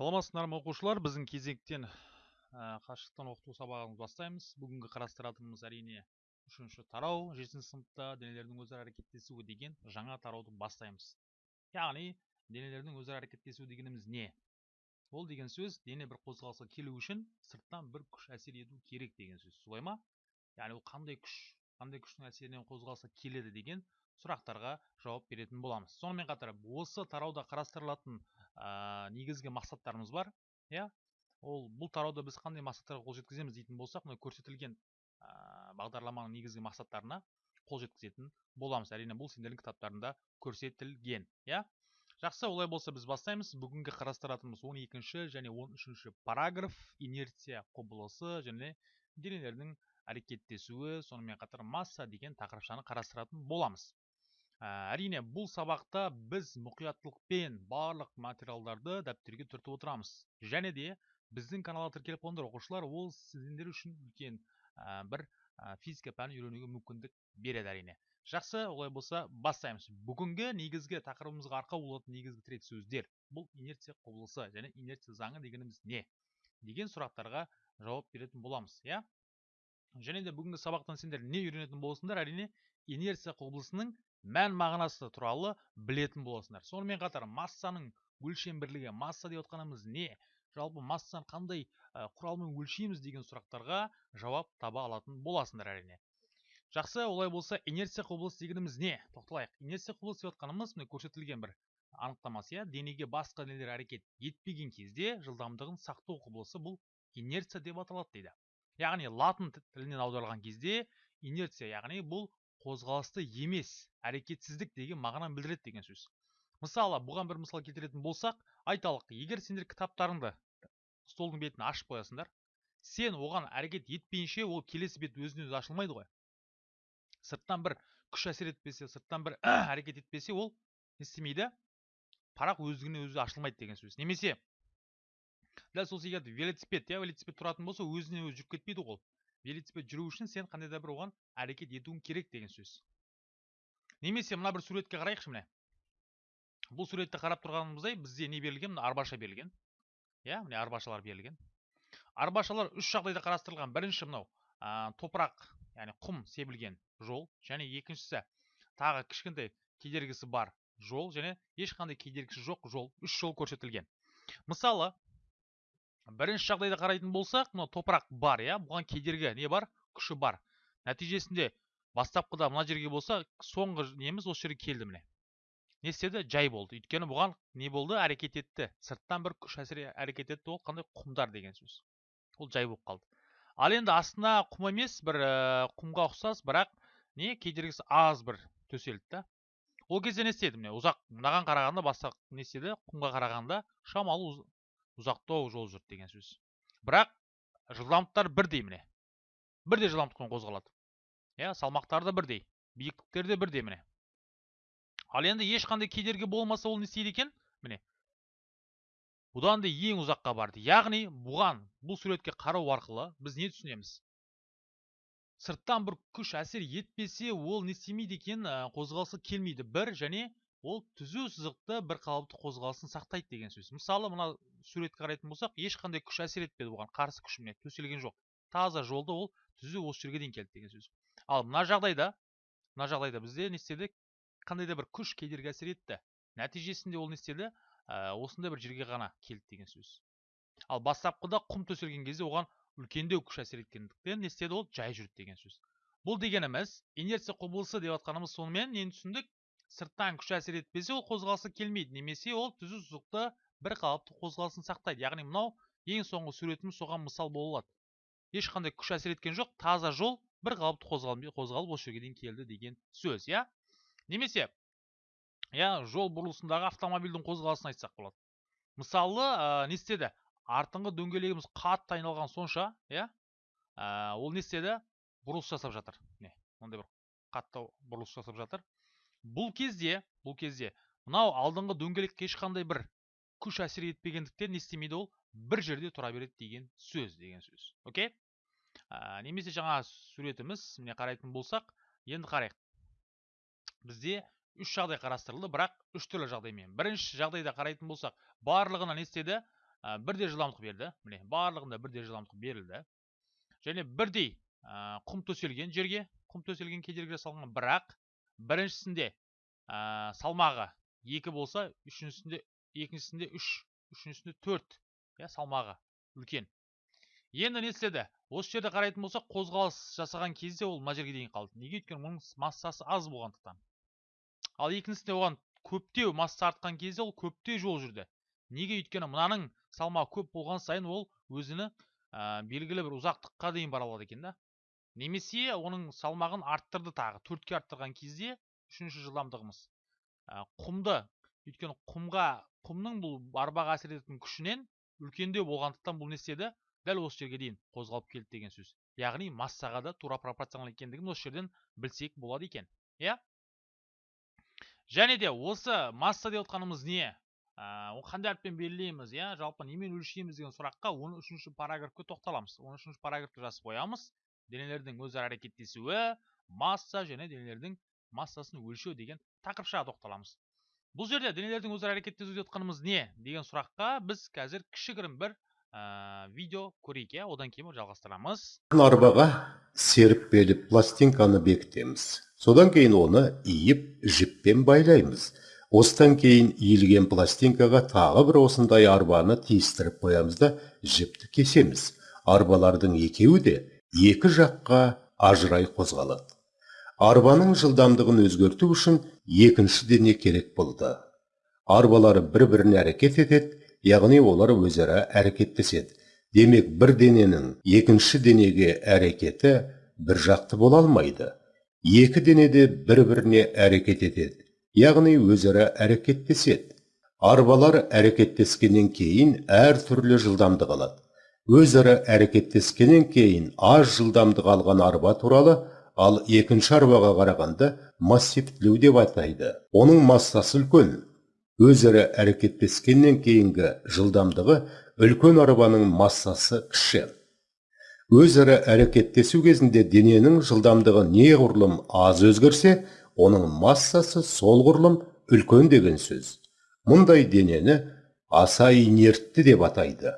саламатсыздар ма оқушылар? Біздің кезектен ә, қашықтан оқыту сабағымызды бастаймыз. Бүгінгі қарастыратынымыз әрине үшінші тарау жетінші сыныпта денелердің өзара әрекеттесуі деген жаңа тарауды бастаймыз. Яғни денелердің өзара әрекеттесуі дегеніміз не? Ол деген сөз дене бір қозғалысқа келу үшін сырттан бір күш әсер ету керек деген сөз. Солай ма? Яғни ол қандай күш қандай күштің әсерінен қозғалысқа келеді деген сұрақтарға жауап беретін боламыз. Сонымен қатар осы тарауда қарастырылатын ә, негізгі мақсаттарымыз бар иә? Ол бұл тарауда біз қандай мақсаттарға қол жеткіземіз дейтін болсақ мына көрсетілген ә, бағдарламаның негізгі мақсаттарына қол жеткізетін боламыз. Әрине бұл сендердің кітаптарында көрсетілген иә? Жақсы олай болса біз бастаймыз. Бүгінгі қарастыратынымыз 12 және 13 параграф. Инерция құбылысы және денелердің әрекеттесуі сонымен қатар масса деген тақырыпшаны қарастыратын боламыз. Әрине бұл сабақта біз мұқияттылықпен барлық материалдарды дәптерге түртіп отырамыз. Және де біздің каналға тіркеліп қойыңдар оқушылар ол сіздер үшін үлкен ә, бір ә, физика пәнін үйренуге мүмкіндік береді әрине. Жақсы олай болса бастаймыз. Бүгінгі негізгі тақырыбымызға арқау болатын негізгі тірек сөздер. Бұл инерция құбылысы және инерция заңы дегеніміз не? Деген сұрақтарға жауап беретін боламыз иә? Және де бүгінгі сабақтан сендер не үйренетін боласыңдар? Әрине инерция құбылысының мән мағынасы туралы білетін боласыңдар. Сонымен қатар массаның өлшем бірлігі масса деп отқанымыз не? Жалпы массаны қандай құралмен өлшейміз деген сұрақтарға жауап таба алатын боласыңдар әрине. Жақсы олай болса инерция құбылысы дегеніміз не? Тоқталайық. Инерция құбылысы деп отқанымыз міне көрсетілген бір анықтамасы иә. Денеге басқа денелер әрекет етпеген кезде жылдамдығын сақтау құбылысы бұл инерция деп аталады дейді. Яғни латын тілінен аударылған кезде инерция яғни бұл қозғалысты емес әрекетсіздік деген мағынаны білдіреді деген сөз. Мысалы бұған бір мысал келтіретін болсақ айталық егер сендер кітаптарыңды столдың бетін ашып қоясыңдар сен оған әрекет етпейінше ол келесі бет өзінен өзі ашылмайды ғой. Сырттан бір күш әсер етпесе сырттан бір әрекет етпесе ол не істемейді? Парақ өздігінен өзі ашылмайды деген сөз. Немесе дәл сол секілді велосипед иә велосипед тұратын болса өзінен өзі жүріп кетпейді ғой велосипед жүру үшін сен қандай да бір оған әрекет етуің керек деген сөз. Немесе мына бір суретке қарайықшы міне. Бұл суретті қарап тұрғанымыздай бізде не берілген? Мына арбаша берілген. Иә міне арбашалар берілген. Арбашалар үш жағдайда қарастырылған. Бірінші мынау ә, топырақ яғни құм себілген жол және екіншісі тағы кішкентай кедергісі бар жол және ешқандай кедергісі жоқ жол. Үш жол көрсетілген. Мысалы бірінші жағдайда қарайтын болсақ мына топырақ бар иә? Бұған кедергі не бар? Күші бар. Нәтижесінде бастапқыда мына жерге болса соңғы неміз осы жерге келді міне. Не істеді? Жай болды. Өйткені бұған не болды? Әрекет етті. Сырттан бір күш әсер әрекет етті. Ол қандай құмдар деген сөз. Ол жай болып қалды. Ал енді астына құм емес бір ә, құмға ұқсас бірақ не? Кедергісі аз бір төселді да. Ол кезде не істеді міне? Ұзақ мынаған қарағанда басқа не істеді? Құмға қарағанда шамалы ұзақтау жол жүрді деген сөз. Бірақ жылдамдықтар бірдей міне бірдей жылдамдықпен қозғалады. Иә салмақтары да бірдей биіктіктері де бірдей міне. Ал енді ешқандай кедергі болмаса ол не істейді екен? Міне бұдан да ең ұзаққа барды. Яғни бұған бұл суретке қарау арқылы біз не түсінеміз? Сырттан бір күш әсер етпесе ол не істемейді екен? Қозғалысы келмейді. Бір және ол түзу сызықты бір қалыпты қозғалысын сақтайды деген сөз. Мысалы мына суретке қарайтын болсақ ешқандай күш әсер етпеді оған. Қарсы күш міне төселген жоқ. Таза жолды ол түзу осы жерге дейін келді деген сөз. Ал мына жағдайда мына жағдайда бізде не істеді? Қандай да бір күш кедергі әсер етті. Нәтижесінде ол не істеді? Ә, осындай бір жерге ғана келді деген сөз. Ал бастапқыда құм төселген кезде оған үлкендеу күш әсер еткендіктен не істеді ол? Жай жүрді деген сөз. Бұл дегеніміз инерция құбылысы деп жатқанымыз сонымен нені түсіндік? Сырттан күш әсер етпесе ол қозғалысы келмейді. Немесе ол түзу сызықты бір қалыпты қозғалысын сақтайды. Яғни мынау ең соңғы суретіміз соған мысал бола алады. Ешқандай күш әсер еткен жоқ таза жол бір қалыпты қозғалып осы жерге дейін келді деген сөз иә? Немесе иә жол бұрылысындағы автомобильдің қозғалысын айтсақ болады. Мысалы ә, не істеді? Артыңғы дөңгелегіміз қатты айналған сонша иә? Ә, ол не істеді? Бұрылыс жасап жатыр. Міне мынандай бір қатты бұрылыс жасап жатыр. Бұл кезде бұл кезде мынау алдыңғы дөңгелекке ешқандай бір күш әсер етпегендіктен не істемейді ол? Бір жерде тұра береді деген сөз деген сөз. Окей ә, немесе жаңа суретіміз міне қарайтын болсақ енді қарайық. Бізде үш жағдай қарастырылды бірақ үш түрлі жағдаймен. Бірінші жағдайда қарайтын болсақ барлығына не істеді? Ә, бірдей жылдамдық берді. Міне барлығында бірдей жылдамдық берілді. Және бірдей құм төселген жерге құм төселген кедергілер салынған. Бірақ біріншісінде ә, салмағы екі болса үшіншісінде екіншісінде үш үшіншісінде төрт иә салмағы үлкен. Енді не істеді? Осы жерде қарайтын болсақ қозғалыс жасаған кезде ол мына жерге дейін қалды. Неге? Өйткені оның массасы аз болғандықтан. Ал екіншісінде оған көптеу масса артқан кезде ол көптеу жол жүрді. Неге? Өйткені мынаның салмағы көп болған сайын ол өзіні ә, белгілі бір ұзақтыққа дейін бара алады екен да. Немесе оның салмағын арттырды тағы төртке арттырған кезде үшінші жылдамдығымыз. Ә, құмды өйткені құмға құмның бұл арбаға әсер ететін күшінен үлкендеу болғандықтан бұл не істеді? Дәл осы жерге дейін қозғалып келді деген сөз. Яғни массаға да тура пропорционал екендігін осы жерден білсек болады екен. Иә? Және де осы масса деп отқанымыз не ол қандай әріппен белгілейміз иә? Жалпы немен өлшейміз деген сұраққа он үшінші параграфқа тоқталамыз. Он үшінші параграфты жазып қоямыз. Денелердің өзара әрекеттесуі масса және денелердің массасын өлшеу деген тақырыпшаға тоқталамыз. Бұл жерде денелердің өзара әрекеттесуі деп отқанымыз не? деген сұраққа біз қазір кішігірім бір ә, видео көрейік иә? Одан кейін жалғастырамыз. Арбаға серіппелі пластинканы бекітеміз. Содан кейін оны иіп жіппен байлаймыз. Осыдан кейін иілген пластинкаға тағы бір осындай арбаны тиістіріп қоямыз да жіпті кесеміз. Арбалардың екеуі де екі жаққа ажырай қозғалады. Арбаның жылдамдығын өзгерту үшін екінші дене керек болды. Арбалар бір біріне әрекет етеді яғни олар өзара әрекеттеседі. Демек бір дененің екінші денеге әрекеті бір жақты бола алмайды. Екі дене де бір біріне әрекет етеді яғни өзара әрекеттеседі. Арбалар әрекеттескеннен кейін әр түрлі жылдамдық алады. Өзара әрекеттескеннен кейін аз жылдамдық алған арба туралы ал екінші арбаға қарағанда массивтілеу деп атайды. Оның массасы үлкен. Өзара әрекеттескеннен кейінгі жылдамдығы үлкен арбаның массасы кіші. Өзара әрекеттесу кезінде дененің жылдамдығы неғұрлым аз өзгерсе оның массасы сол құрылым үлкен деген сөз. Мұндай денені аса инертті деп атайды.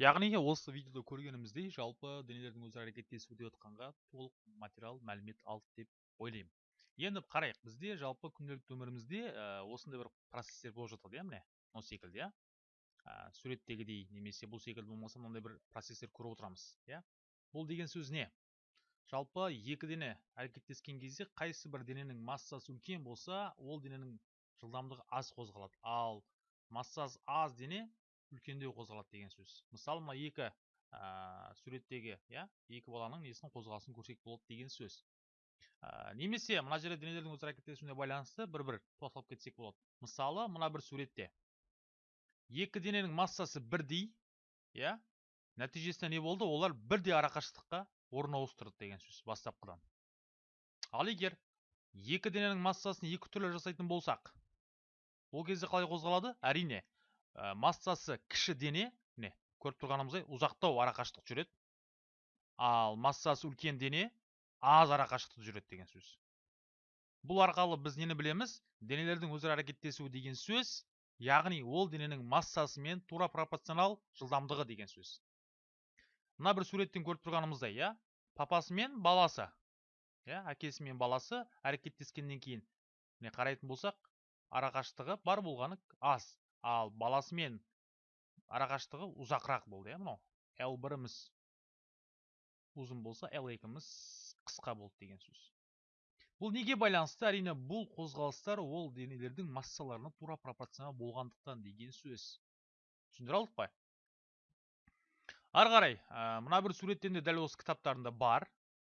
Яғни осы видеода көргеніміздей жалпы денелердің өзара әрекеттесуі деп отқанға толық материал мәлімет алды деп ойлаймын. Енді қарайық бізде жалпы күнделікті өмірімізде ә, осындай бір процесстер болып жатады иә міне осы секілді иә. Ә, суреттегідей немесе бұл секілді болмаса мынандай бір процесстер көріп отырамыз иә. Бұл деген сөз не? Жалпы екі дене әрекеттескен кезде қайсы бір дененің массасы үлкен болса ол дененің жылдамдығы аз қозғалады. Ал массасы аз дене үлкендеу қозғалады деген сөз. Мысалы мына екі ә, суреттегі иә екі баланың несінің қозғалысын көрсек болады деген сөз. Ә, немесе мына жерде денелердің өзара әрекеттесуіне байланысты бір бір тоқталып кетсек болады. Мысалы мына бір суретте. Екі дененің массасы бірдей иә нәтижесінде не болды? Олар бірдей арақашықтыққа орын ауыстырды деген сөз бастапқыдан. Ал егер екі дененің массасын екі түрлі жасайтын болсақ ол кезде қалай қозғалады? Әрине ә, массасы кіші дене міне көріп тұрғанымыздай ұзақтау арақашықтық жүреді. Ал массасы үлкен дене аз арақашықтық жүреді деген сөз. Бұл арқалы біз нені білеміз? Денелердің өзара әрекеттесуі деген сөз яғни ол дененің массасымен тура пропорционал жылдамдығы деген сөз. Мына бір суреттен көріп тұрғанымыздай иә папасы мен баласы иә әкесі мен баласы әрекеттескеннен кейін міне қарайтын болсақ арақашықтығы бар болғаны аз. Ал баласымен арақашықтығы ұзақырақ болды иә мынау. Л біріміз ұзын болса л екіміз қысқа болды деген сөз. Бұл неге байланысты? Әрине бұл қозғалыстар ол денелердің массаларына тура пропорционал болғандықтан деген сөз. Түсіндіре алдық па? Ары қарай мына бір суреттен де дәл осы кітаптарында бар.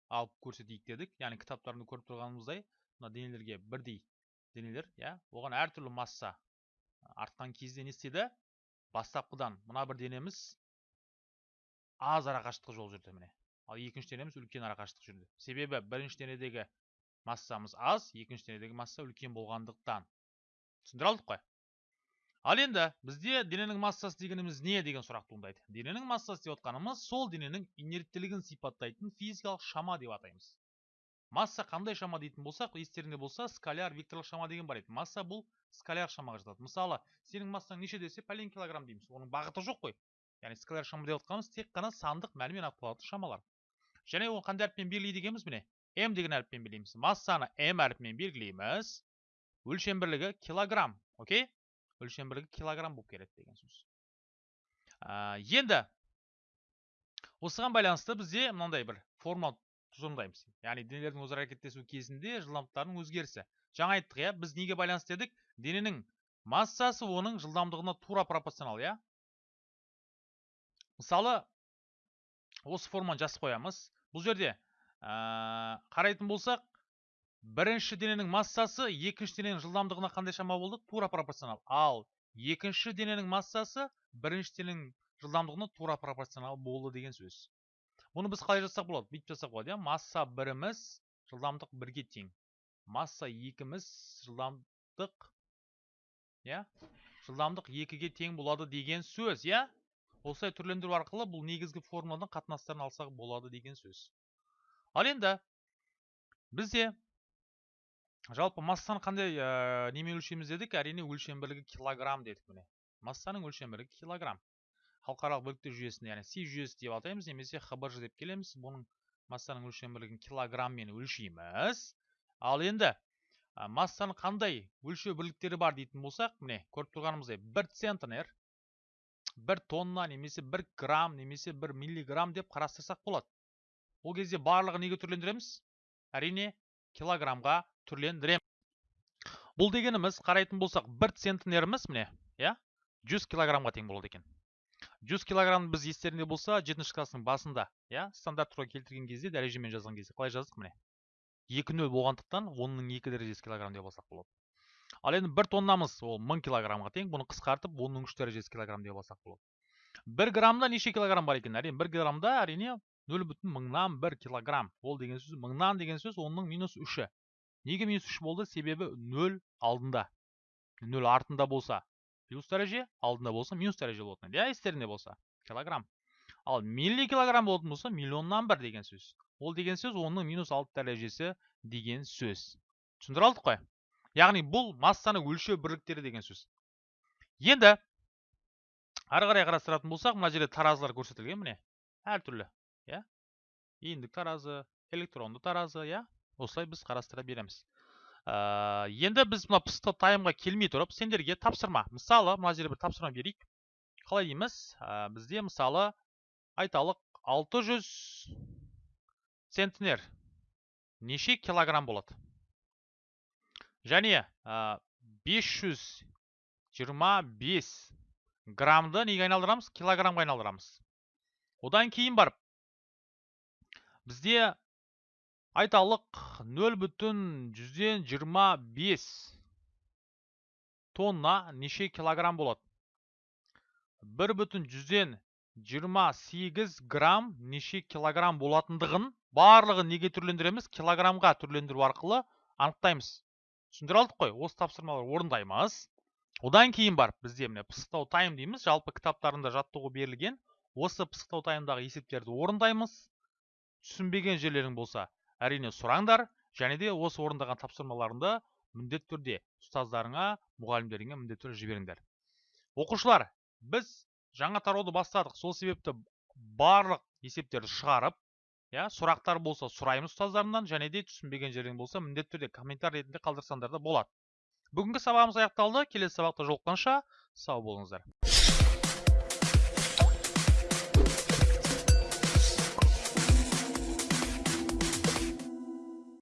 Алып көрсетейік дедік. Яғни кітаптарында көріп тұрғанымыздай мына денелерге бірдей денелер иә оған әртүрлі масса артқан кезде не істеді бастапқыдан мына бір денеміз аз арақашықтық жол жүрді міне. Ал екінші денеміз үлкен арақашықтық жүрді. Себебі бірінші денедегі массамыз аз екінші денедегі масса үлкен болғандықтан. Түсіндіре алдық қой. Ал енді бізде дененің массасы дегеніміз не деген сұрақ туындайды. Дененің массасы деп отқанымыз сол дененің инерттілігін сипаттайтын физикалық шама деп атаймыз. Масса қандай шама дейтін болсақ естеріңде болса скаляр векторлық шама деген бар еді. Масса бұл скаляр шамаға жатады. Мысалы сенің массаң неше десе пәлен килограмм дейміз. Оның бағыты жоқ қой. Яғни скаляр шама деп отқанымыз тек қана сандық мәнмен анықталатын шамалар. Және оны қандай әріппен белгілейді екенбіз міне? М деген әріппен белгілейміз. Массаны м әріпімен белгілейміз. Өлшем бірлігі килограмм окей? Өлшем бірлігі килограмм болып келеді деген сөз. Ә, енді осыған байланысты бізде мынандай бір формула тұжырымдаймыз яғни денелердің өзара әрекеттесу кезінде жылдамдықтарының өзгерісі. Жаңа айттық иә біз неге байланысты дедік дененің массасы оның жылдамдығына тура пропорционал иә? Мысалы осы форманы жазып қоямыз. Бұл жерде ә, қарайтын болсақ бірінші дененің массасы екінші дененің жылдамдығына қандай шама болды? Тура пропорционал. Ал екінші дененің массасы бірінші дененің жылдамдығына тура пропорционал болды деген сөз. Бұны біз қалай жазсақ болады бүйтіп жазсақ болады иә масса біріміз жылдамдық бірге тең масса екіміз жылдамдық иә жылдамдық екіге тең болады деген сөз иә осылай түрлендіру арқылы бұл негізгі формуладан қатынастарын алсақ болады деген сөз ал енді бізде жалпы массаны қандай немен өлшейміз дедік әрине өлшем бірлігі килограмм дедік міне массаның өлшем бірлігі килограмм халықаралық бөліктер жүйесінде яғни си жүйесі деп атаймыз немесе хбж деп келеміз. Бұның массаның өлшем бірлігін килограмммен өлшейміз. Ал енді ә, массаның қандай өлшеу бірліктері бар дейтін болсақ міне көріп тұрғанымыздай бір центнер бір тонна немесе бір грамм немесе бір миллиграмм деп қарастырсақ болады. Ол кезде барлығын неге түрлендіреміз? Әрине килограммға түрлендіреміз бұл дегеніміз қарайтын болсақ бір центнеріміз міне иә 100 килограммға тең болады екен. 100 килограмм біз естеріңде болса жетінші класстың басында иә стандарт туралы келтірген кезде дәрежемен жазған кезде қалай жаздық міне? Екі нөл болғандықтан онның екі дәрежесі килограмм деп алсақ болады. Ал енді бір тоннамыз ол мың килограммға тең бұны қысқартып онның үш дәрежесі килограмм деп алсақ болады. Бір граммда неше килограмм бар екен әрине? Бір граммда әрине нөл бүтін мыңнан бір килограмм. Ол деген сөз деген сөз неге болды? Себебі алдында. Артында болса. Плюс дәреже алдында болса минус дәреже болатын иә естеріңде болса килограмм. Ал милли килограмм болатын болса миллионнан бір деген сөз. Ол деген сөз онның минус алты дәрежесі деген сөз. Түсіндіре алдық қой? Яғни бұл массаны өлшеу бірліктері деген сөз. Енді ары қарай қарастыратын болсақ мына жерде таразылар көрсетілген міне. Әртүрлі иә? Иіндік таразы электронды таразы иә? Осылай біз қарастыра береміз. Ә, енді біз мына пысты таймға келмей тұрып сендерге тапсырма мысалы мына жерде бір тапсырма берейік. Қалай дейміз? Ә, бізде мысалы айталық 600 центнер неше килограмм болады? Және ә, 525 граммды неге айналдырамыз? Килограммға айналдырамыз. Одан кейін барып бізде айталық 0 бүтін жүзден 25 тонна неше килограмм болады? 1 бүтін жүзден 28 грамм неше килограмм болатындығын барлығын неге түрлендіреміз? Килограммға түрлендіру арқылы анықтаймыз. Түсіндіре алдық қой осы тапсырмалар орындаймыз. Одан кейін барып бізде міне пысықтау тайм дейміз. Жалпы кітаптарында жаттығу берілген. Осы пысықтау таймдағы есептерді орындаймыз. Түсінбеген жерлерің болса әрине сұраңдар және де осы орындаған тапсырмаларыңды міндетті түрде ұстаздарыңа мұғалімдеріңе міндетті түрде жіберіңдер. Оқушылар біз жаңа тарауды бастадық. Сол себепті барлық есептерді шығарып иә сұрақтар болса сұраймыз ұстаздарымнан және де түсінбеген жерің болса міндетті түрде комментарий ретінде қалдырсаңдар да болады. Бүгінгі сабағымыз аяқталды. Келесі сабақта жолыққанша сау болыңыздар.